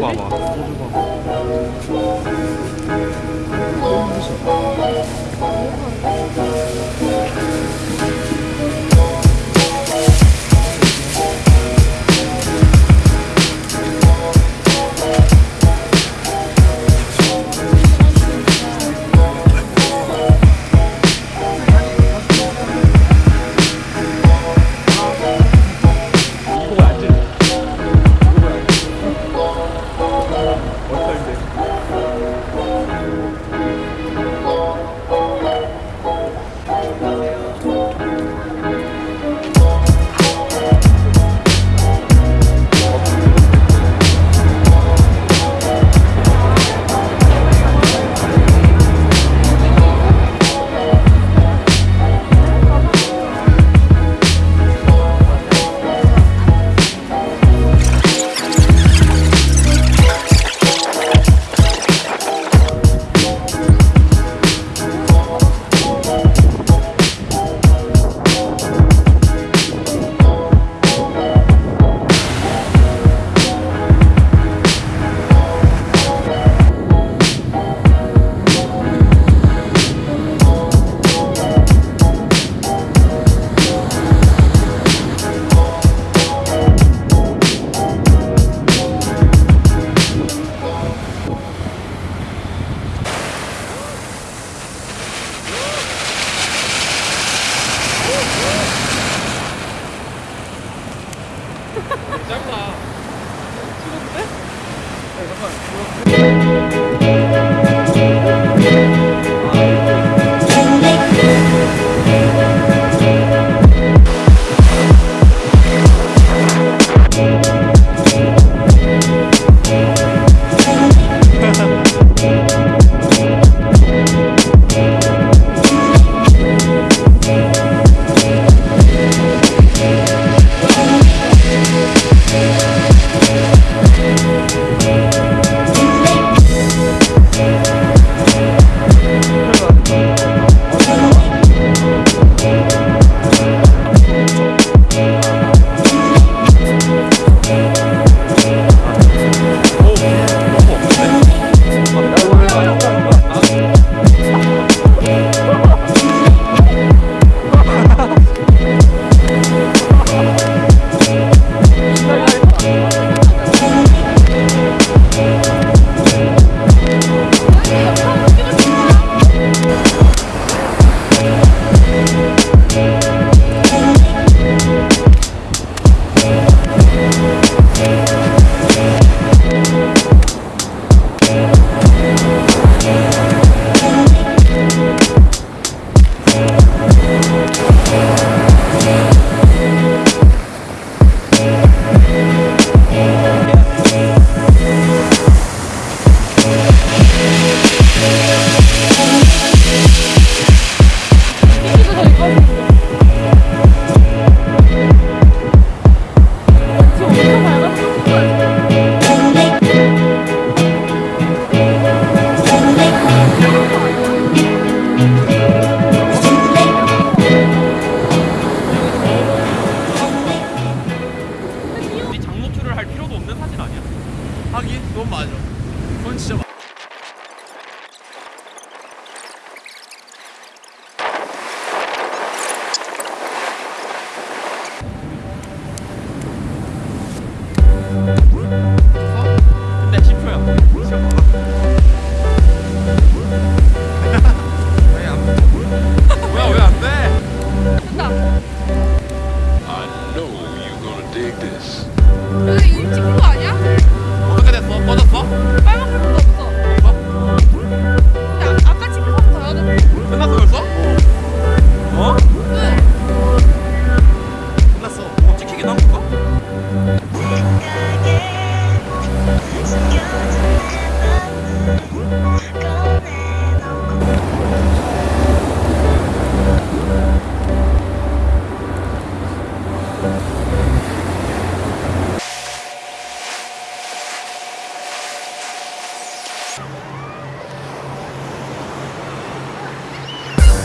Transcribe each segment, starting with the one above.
소주 봐봐 소주 봐봐.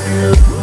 you.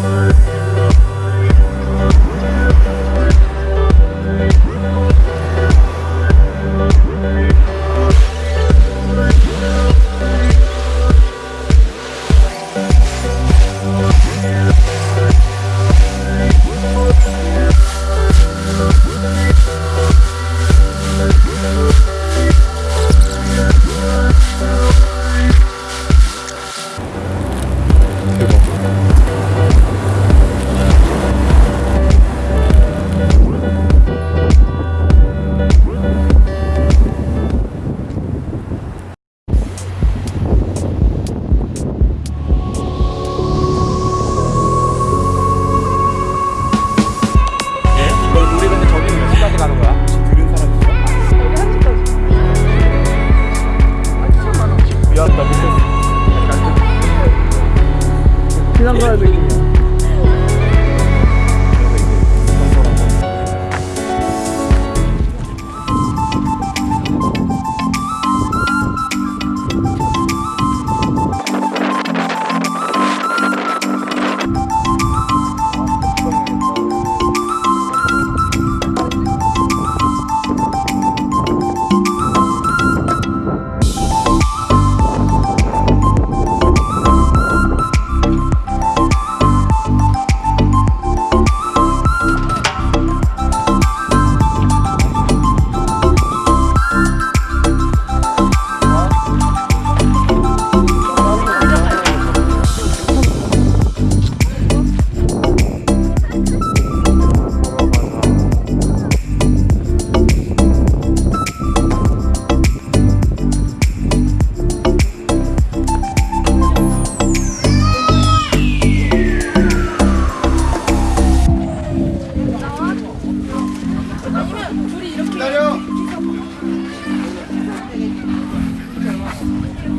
左を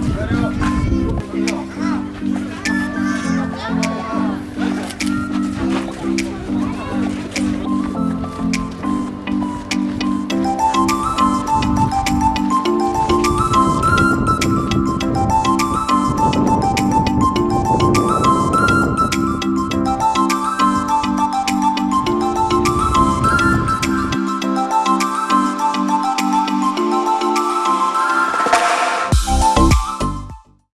左を